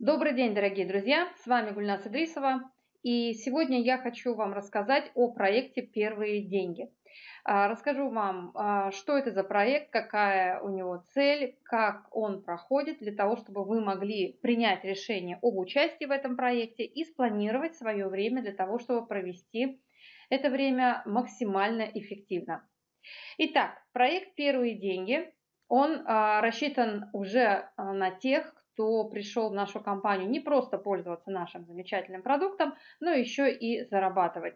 Добрый день, дорогие друзья! С вами Гульнас Идрисова. И сегодня я хочу вам рассказать о проекте «Первые деньги». А, расскажу вам, а, что это за проект, какая у него цель, как он проходит, для того, чтобы вы могли принять решение об участии в этом проекте и спланировать свое время для того, чтобы провести это время максимально эффективно. Итак, проект «Первые деньги», он а, рассчитан уже на тех, кто пришел в нашу компанию не просто пользоваться нашим замечательным продуктом, но еще и зарабатывать.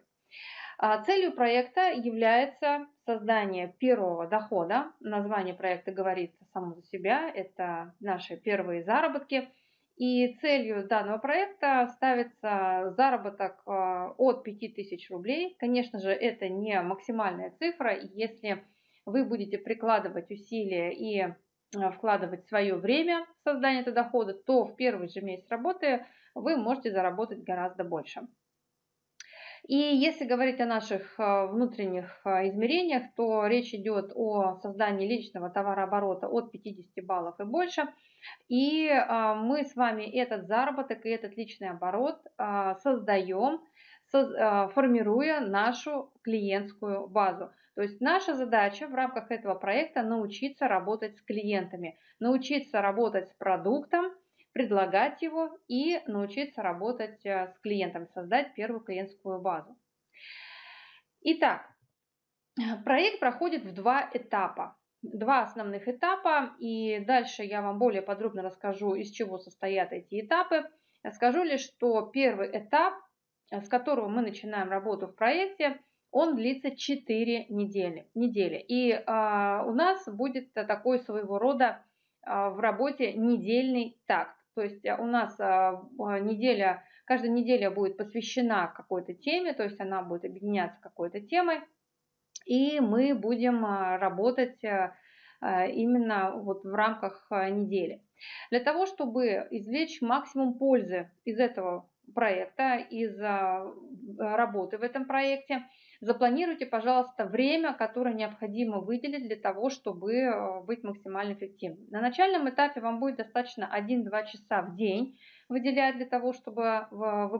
А целью проекта является создание первого дохода. Название проекта говорит само за себя. Это наши первые заработки. И целью данного проекта ставится заработок а, от 5000 рублей. Конечно же, это не максимальная цифра. Если вы будете прикладывать усилия и вкладывать свое время в создание этого дохода, то в первый же месяц работы вы можете заработать гораздо больше. И если говорить о наших э, внутренних э, измерениях, то речь идет о создании личного товарооборота от 50 баллов и больше. И мы с вами этот заработок и этот личный оборот создаем формируя нашу клиентскую базу. То есть наша задача в рамках этого проекта научиться работать с клиентами, научиться работать с продуктом, предлагать его и научиться работать э, с клиентами, создать первую клиентскую базу. Итак, проект проходит в два этапа. Два основных этапа, и дальше я вам более подробно расскажу, из чего состоят эти этапы. Скажу лишь, что первый этап с которого мы начинаем работу в проекте, он длится 4 недели. недели. И а, у нас будет такой своего рода а, в работе недельный такт. То есть у нас а, неделя, каждая неделя будет посвящена какой-то теме, то есть она будет объединяться какой-то темой. И мы будем работать именно вот в рамках недели. Для того, чтобы извлечь максимум пользы из этого проекта, из работы в этом проекте, запланируйте, пожалуйста, время, которое необходимо выделить для того, чтобы э, быть максимально эффективным. На начальном этапе вам будет достаточно 1-2 часа в день выделять для того, чтобы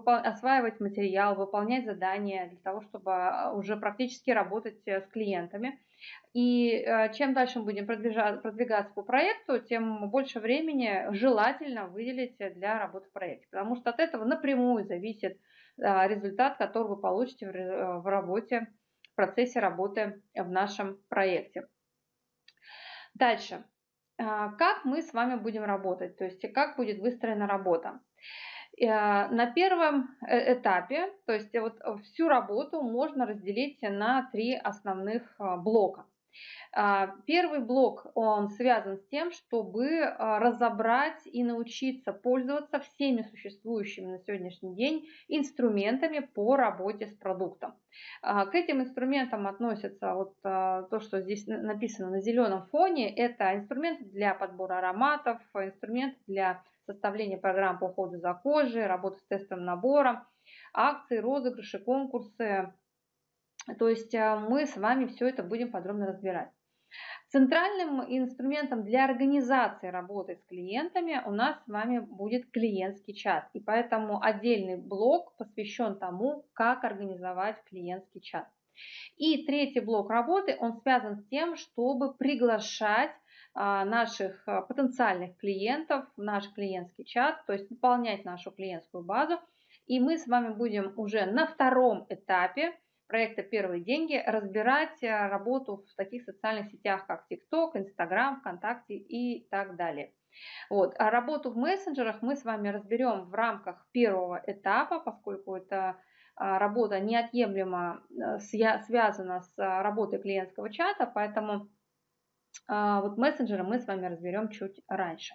осваивать материал, выполнять задания, для того, чтобы э, уже практически работать э, с клиентами. И чем дальше мы будем продвигаться по проекту, тем больше времени желательно выделить для работы в проекте, потому что от этого напрямую зависит результат, который вы получите в работе, в процессе работы в нашем проекте. Дальше. А, как мы с вами будем работать, то есть как будет выстроена работа. Э, на первом э, этапе, то есть вот всю работу можно разделить на три основных а, блока. А, первый блок, он связан с тем, чтобы а, разобрать и научиться пользоваться всеми существующими на сегодняшний день инструментами по работе с продуктом. А, к этим инструментам относятся вот то, что здесь написано на зеленом фоне. Это инструменты для подбора ароматов, инструменты для составления программ по уходу за кожей, работы с тестовым набором, акции, розыгрыши, конкурсы, то есть э, мы с вами все это будем подробно разбирать. Центральным инструментом для организации работы с клиентами у нас с вами будет клиентский чат. И поэтому отдельный блок посвящен тому, как организовать клиентский чат. И третий блок работы, он связан с тем, чтобы приглашать а, наших а, потенциальных клиентов в наш клиентский чат, то есть выполнять нашу клиентскую базу. И мы с вами будем уже на втором этапе проекта «Первые деньги» разбирать э, работу в таких социальных сетях, как TikTok, Instagram, ВКонтакте и так далее. Вот. А работу в мессенджерах мы с вами разберем в рамках первого этапа, поскольку это а, работа неотъемлемо э, связана с работой клиентского чата, поэтому а, вот мессенджеры мы с вами разберем чуть раньше.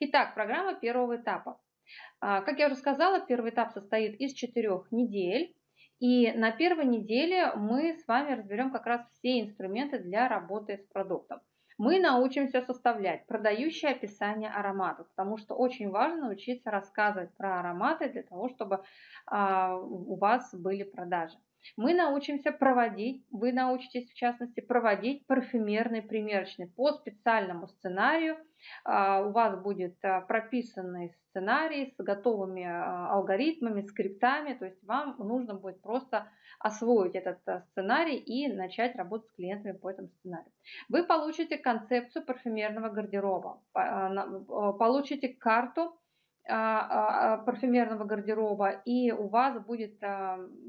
Итак, программа первого этапа. А, как я уже сказала, первый этап состоит из четырех недель. И на первой неделе мы с вами разберем как раз все инструменты для работы с продуктом. Мы научимся составлять продающее описание ароматов, потому что очень важно научиться рассказывать про ароматы для того, чтобы а, у вас были продажи. Мы научимся проводить, вы научитесь в частности проводить парфюмерный примерочный по специальному сценарию. А, у вас будет а, прописанный сценарий с готовыми а, алгоритмами, скриптами, то есть вам нужно будет просто освоить этот сценарий и начать работать с клиентами по этому сценарию. Вы получите концепцию парфюмерного гардероба, получите карту парфюмерного гардероба, и у вас будет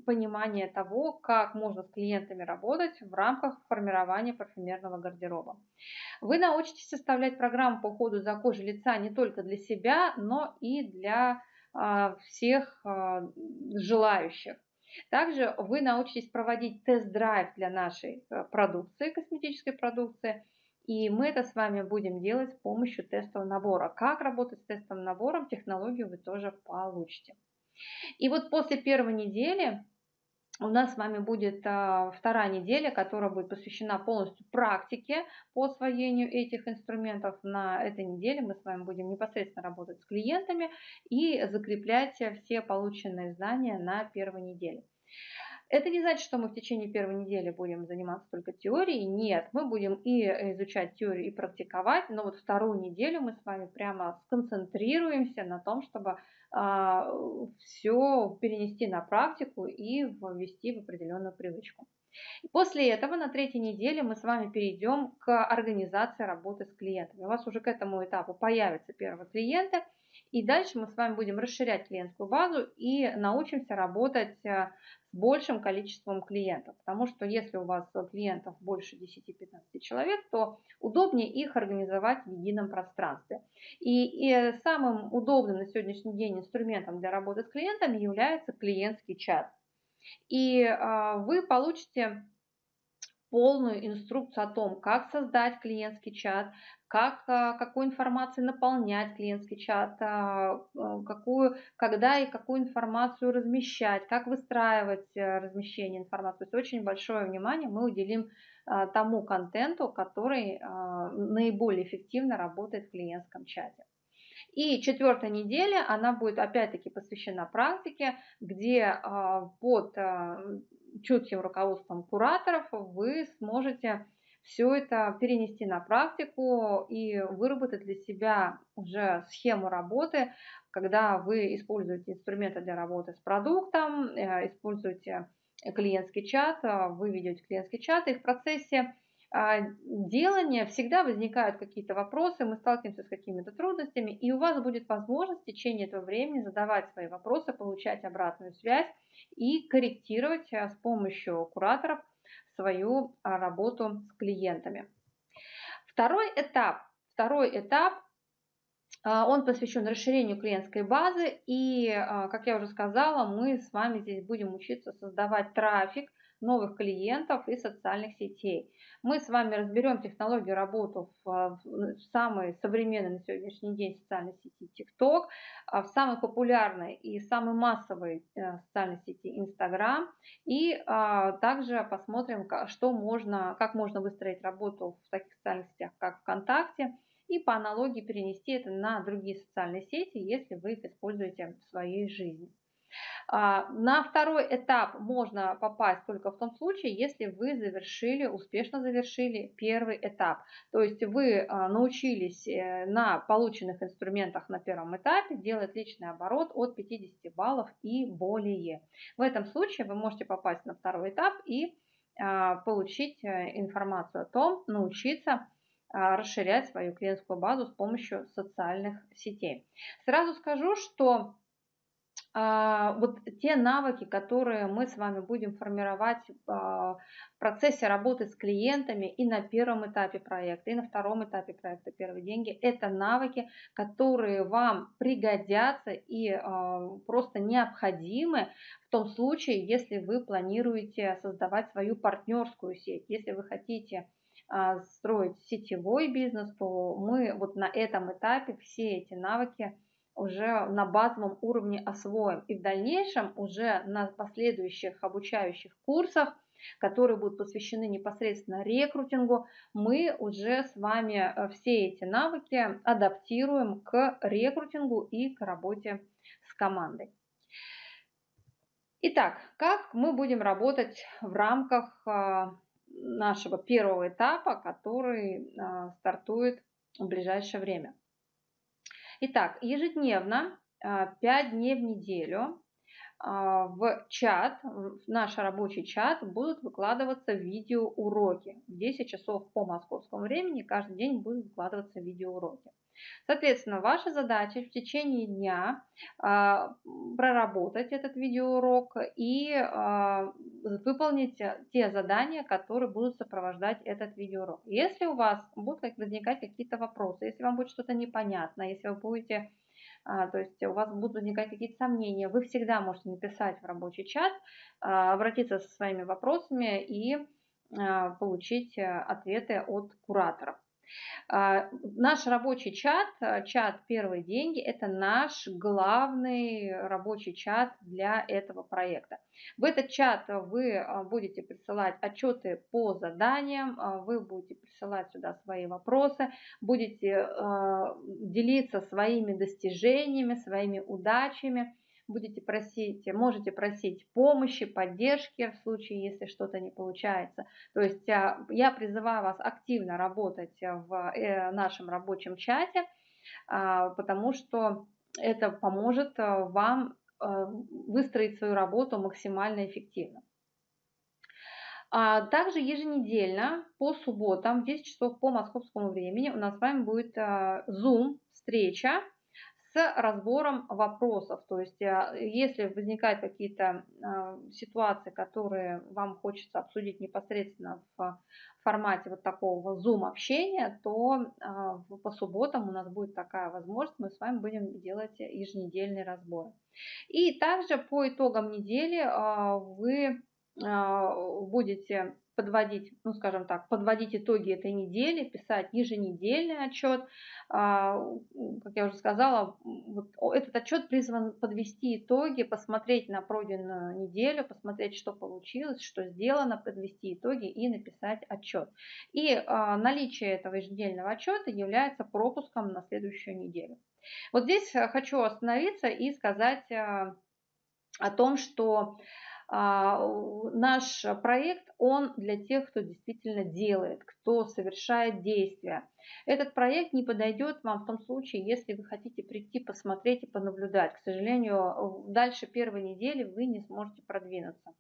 понимание того, как можно с клиентами работать в рамках формирования парфюмерного гардероба. Вы научитесь составлять программу по уходу за кожей лица не только для себя, но и для всех желающих. Также вы научитесь проводить тест-драйв для нашей продукции, косметической продукции – и мы это с вами будем делать с помощью тестового набора. Как работать с тестовым набором, технологию вы тоже получите. И вот после первой недели у нас с вами будет а, вторая неделя, которая будет посвящена полностью практике по освоению этих инструментов. На этой неделе мы с вами будем непосредственно работать с клиентами и закреплять все полученные знания на первой неделе. Это не значит, что мы в течение первой недели будем заниматься только теорией. Нет, мы будем и изучать теорию, и практиковать, но вот вторую неделю мы с вами прямо сконцентрируемся на том, чтобы а, все перенести на практику и ввести в определенную привычку. После этого на третьей неделе мы с вами перейдем к организации работы с клиентами. У вас уже к этому этапу появятся первые клиенты, и дальше мы с вами будем расширять клиентскую базу и научимся работать э, с большим количеством клиентов. Потому что если у вас клиентов больше 10-15 человек, то удобнее их организовать в едином пространстве. И, и самым удобным на сегодняшний день инструментом для работы с клиентами является клиентский чат. И а, вы получите полную инструкцию о том, как создать клиентский чат, как, а, какой информацией наполнять клиентский чат, а, а, какую, когда и какую информацию размещать, как выстраивать э, размещение информации. То есть очень большое внимание мы уделим тому контенту, который наиболее эффективно работает в клиентском чате. И четвертая неделя, она будет опять-таки посвящена практике, где под чутким руководством кураторов вы сможете все это перенести на практику и выработать для себя уже схему работы, когда вы используете инструменты для работы с продуктом, э, используете клиентский чат, э, вы ведете клиентский чат, и в процессе делания всегда возникают какие-то вопросы, мы сталкиваемся с какими-то трудностями, и у вас будет возможность в течение этого времени задавать свои вопросы, получать обратную связь и корректировать э, с помощью кураторов свою а, работу с клиентами. Второй этап. Второй этап а, он посвящен расширению клиентской базы. И, а, как я уже сказала, мы с вами здесь будем учиться создавать трафик новых клиентов и социальных сетей. Мы с вами разберем технологию работы в, в самой современной на сегодняшний день социальной сети TikTok, а, в самой популярной и самой массовой э, социальной сети Instagram. И а, также посмотрим, что можно, как можно выстроить работу в таких социальных сетях, как ВКонтакте, и по аналогии перенести это на другие социальные сети, если вы их используете в своей жизни. А, на второй этап можно попасть только в том случае, если вы завершили, успешно завершили первый этап. То есть вы а, научились э, на полученных инструментах на первом этапе делать личный оборот от 50 баллов и более. В этом случае вы можете попасть на второй этап и а, получить э, информацию о том, научиться расширять свою клиентскую базу с помощью социальных сетей. Сразу скажу, что вот те навыки, которые мы с вами будем формировать а, в процессе работы с клиентами и на первом этапе проекта, и на втором этапе проекта «Первые деньги», это навыки, которые вам пригодятся и а, просто необходимы в том случае, если вы планируете создавать свою партнерскую сеть, если вы хотите строить сетевой бизнес, то мы вот на этом этапе все эти навыки уже на базовом уровне освоим. И в дальнейшем уже на последующих обучающих курсах, которые будут посвящены непосредственно рекрутингу, мы уже с вами э, все эти навыки адаптируем к рекрутингу и к работе с командой. Итак, как мы будем работать в рамках а, нашего первого этапа, который а, стартует в ближайшее время? Итак, ежедневно, 5 дней в неделю в чат, в наш рабочий чат будут выкладываться видеоуроки. В 10 часов по московскому времени каждый день будут выкладываться видеоуроки. Соответственно, ваша задача в течение дня а, проработать этот видеоурок и а, выполнить те задания, которые будут сопровождать этот видеоурок. Если у вас будут возникать какие-то вопросы, если вам будет что-то непонятно, если вы будете а, то есть у вас будут возникать какие-то сомнения, вы всегда можете написать в рабочий чат, обратиться со своими вопросами и получить ответы от кураторов. А, наш рабочий чат, э, чат «Первые деньги» – это наш главный рабочий чат для этого проекта. В этот чат вы э, будете присылать отчеты по заданиям, э, вы будете присылать сюда свои вопросы, будете делиться своими достижениями, своими удачами – будете просить, можете просить помощи, поддержки в случае, если что-то не получается. То есть а, я призываю вас активно работать в э, нашем рабочем чате, а, потому что это поможет а, вам выстроить свою работу максимально эффективно. Также еженедельно по субботам в 10 часов по московскому времени у нас с вами будет Zoom встреча разбором вопросов. То есть, э, если возникают какие-то э, ситуации, которые вам хочется обсудить непосредственно в формате вот такого зум-общения, то э, по субботам у нас будет такая возможность, мы с вами будем делать еженедельные разборы. И также по итогам недели вы будете подводить, ну скажем так, подводить итоги этой недели, писать еженедельный отчет. А, как я уже сказала, вот этот отчет призван подвести итоги, посмотреть на пройденную неделю, посмотреть, что получилось, что сделано, подвести итоги и написать отчет. И а, наличие этого еженедельного отчета является пропуском на следующую неделю. Вот здесь хочу остановиться и сказать а, о том, что а, наш проект, он для тех, кто действительно делает, кто совершает действия. Этот проект не подойдет вам в том случае, если вы хотите прийти, посмотреть и понаблюдать. К сожалению, дальше первой недели вы не сможете продвинуться,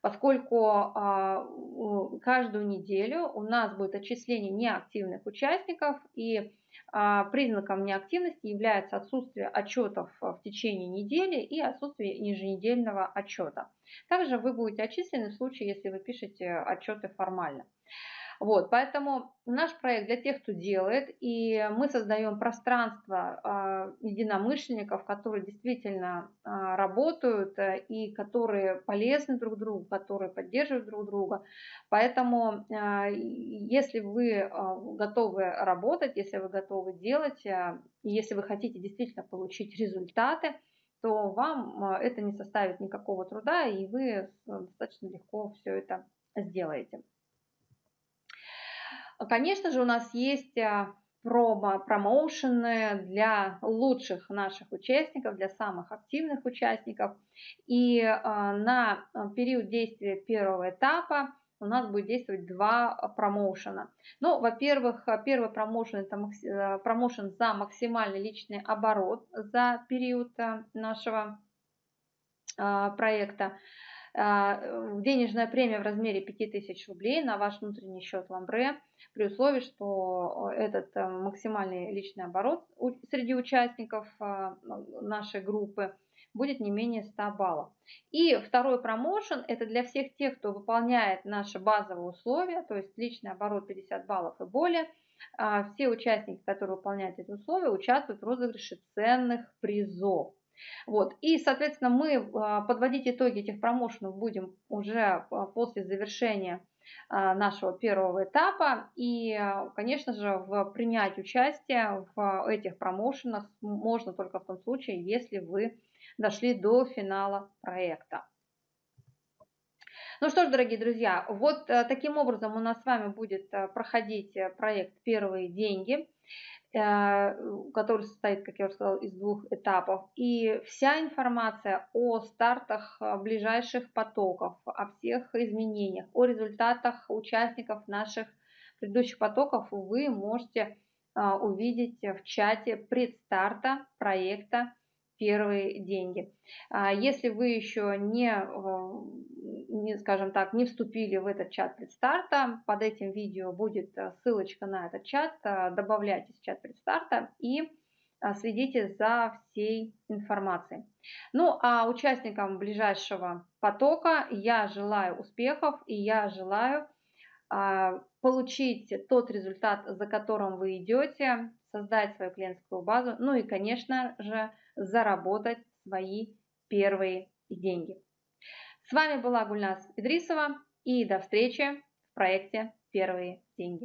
поскольку а, каждую неделю у нас будет отчисление неактивных участников и а, признаком неактивности является отсутствие отчетов в течение недели и отсутствие еженедельного отчета. Также вы будете отчислены в случае, если вы пишете отчеты формально. Вот, поэтому наш проект для тех, кто делает, и мы создаем пространство э, единомышленников, которые действительно э, работают э, и которые полезны друг другу, которые поддерживают друг друга. Поэтому, э, если вы э, готовы работать, если вы готовы делать, э, если вы хотите действительно получить результаты, то вам это не составит никакого труда, и вы достаточно легко все это сделаете. Конечно же, у нас есть а, промо, промоушены для лучших наших участников, для самых активных участников. И а, на период действия первого этапа у нас будет действовать два промоушена. Ну, во-первых, первый промоушен это промоушен за максимальный личный оборот за период нашего а, проекта. А, денежная премия в размере 5000 рублей на ваш внутренний счет Ламбре, при условии, что этот э, максимальный личный оборот среди участников а, нашей группы будет не менее 100 баллов. И второй промоушен – это для всех тех, кто выполняет наши базовые условия, то есть личный оборот 50 баллов и более. А, все участники, которые выполняют эти условия, участвуют в розыгрыше ценных призов. Вот. И, соответственно, мы а, подводить итоги этих промоушенов будем уже а, после завершения а, нашего первого этапа. И, конечно же, в принять участие в этих промоушенах можно только в том случае, если вы дошли до финала проекта. Ну что ж, дорогие друзья, вот э, таким образом у нас с вами будет э, проходить э, проект «Первые деньги», который состоит, как я уже сказала, из двух этапов. И вся информация о стартах ближайших потоков, о всех изменениях, о результатах участников наших предыдущих потоков вы можете увидеть в чате предстарта проекта первые деньги. А если вы еще не, э, не, скажем так, не вступили в этот чат предстарта, под этим видео будет э, ссылочка на этот чат, э, добавляйтесь в чат предстарта и следите за всей информацией. Ну а участникам ближайшего потока я желаю успехов и я желаю получить тот результат, за которым вы идете, создать свою клиентскую базу, ну и, конечно же, заработать свои первые деньги. С вами была Гульнас Идрисова и до встречи в проекте «Первые деньги».